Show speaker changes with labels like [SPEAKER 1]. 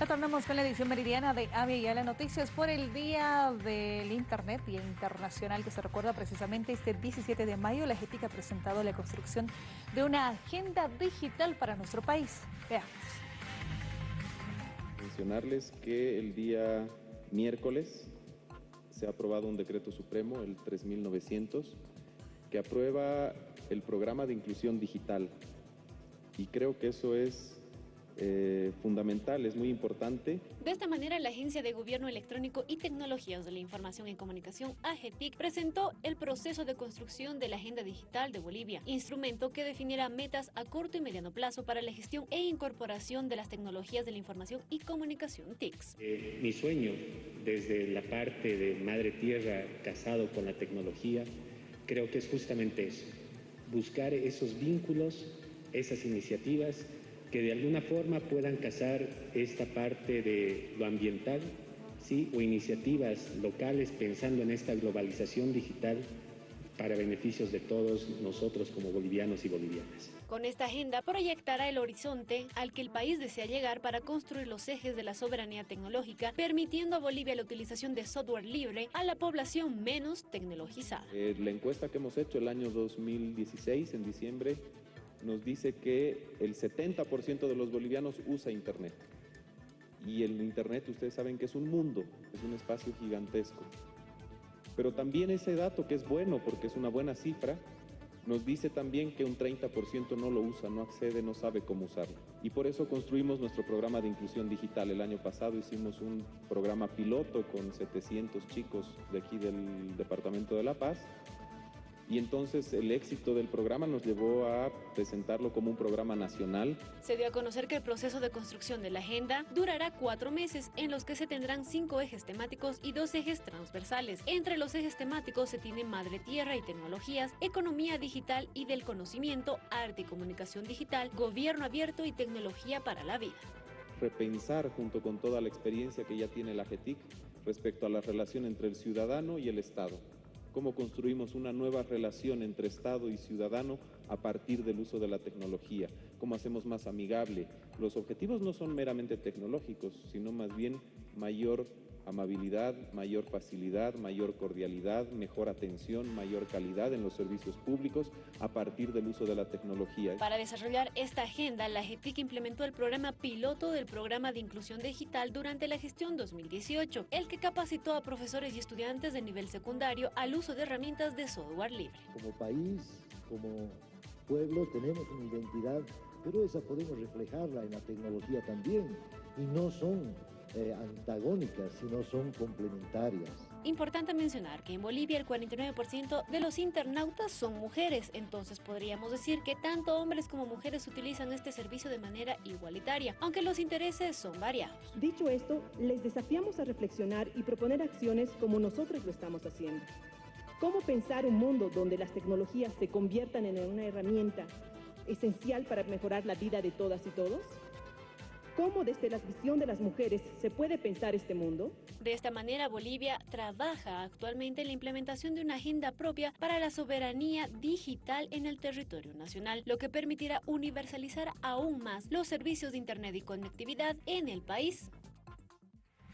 [SPEAKER 1] Retornamos con la edición meridiana de Avia y las Noticias por el Día del Internet, Día Internacional que se recuerda precisamente este 17 de mayo. La GETIC ha presentado la construcción de una agenda digital para nuestro país. Veamos.
[SPEAKER 2] Mencionarles que el día miércoles se ha aprobado un decreto supremo, el 3900, que aprueba el programa de inclusión digital. Y creo que eso es eh, fundamental, es muy importante.
[SPEAKER 3] De esta manera, la Agencia de Gobierno Electrónico y Tecnologías de la Información y Comunicación, AGETIC, presentó el proceso de construcción de la Agenda Digital de Bolivia, instrumento que definirá metas a corto y mediano plazo para la gestión e incorporación de las tecnologías de la información y comunicación TICS.
[SPEAKER 4] Eh, mi sueño, desde la parte de Madre Tierra casado con la tecnología, creo que es justamente eso, buscar esos vínculos, esas iniciativas que de alguna forma puedan casar esta parte de lo ambiental, ¿sí? o iniciativas locales pensando en esta globalización digital para beneficios de todos nosotros como bolivianos y bolivianas.
[SPEAKER 3] Con esta agenda proyectará el horizonte al que el país desea llegar para construir los ejes de la soberanía tecnológica, permitiendo a Bolivia la utilización de software libre a la población menos tecnologizada.
[SPEAKER 2] Eh, la encuesta que hemos hecho el año 2016, en diciembre, nos dice que el 70% de los bolivianos usa Internet. Y el Internet, ustedes saben que es un mundo, es un espacio gigantesco. Pero también ese dato, que es bueno porque es una buena cifra, nos dice también que un 30% no lo usa, no accede, no sabe cómo usarlo. Y por eso construimos nuestro programa de inclusión digital. El año pasado hicimos un programa piloto con 700 chicos de aquí del Departamento de La Paz y entonces el éxito del programa nos llevó a presentarlo como un programa nacional.
[SPEAKER 3] Se dio a conocer que el proceso de construcción de la agenda durará cuatro meses en los que se tendrán cinco ejes temáticos y dos ejes transversales. Entre los ejes temáticos se tiene Madre Tierra y Tecnologías, Economía Digital y del Conocimiento, Arte y Comunicación Digital, Gobierno Abierto y Tecnología para la Vida.
[SPEAKER 2] Repensar junto con toda la experiencia que ya tiene la GETIC respecto a la relación entre el ciudadano y el Estado cómo construimos una nueva relación entre Estado y ciudadano a partir del uso de la tecnología, cómo hacemos más amigable. Los objetivos no son meramente tecnológicos, sino más bien mayor amabilidad, mayor facilidad, mayor cordialidad, mejor atención, mayor calidad en los servicios públicos a partir del uso de la tecnología.
[SPEAKER 3] Para desarrollar esta agenda, la GETIC implementó el programa piloto del programa de inclusión digital durante la gestión 2018, el que capacitó a profesores y estudiantes de nivel secundario al uso de herramientas de software libre.
[SPEAKER 5] Como país, como pueblo, tenemos una identidad, pero esa podemos reflejarla en la tecnología también, y no son eh, antagónicas, sino son complementarias.
[SPEAKER 3] Importante mencionar que en Bolivia el 49% de los internautas son mujeres, entonces podríamos decir que tanto hombres como mujeres utilizan este servicio de manera igualitaria, aunque los intereses son variados.
[SPEAKER 6] Dicho esto, les desafiamos a reflexionar y proponer acciones como nosotros lo estamos haciendo. ¿Cómo pensar un mundo donde las tecnologías se conviertan en una herramienta esencial para mejorar la vida de todas y todos? ¿Cómo desde la visión de las mujeres se puede pensar este mundo?
[SPEAKER 3] De esta manera, Bolivia trabaja actualmente en la implementación de una agenda propia para la soberanía digital en el territorio nacional, lo que permitirá universalizar aún más los servicios de Internet y conectividad en el país.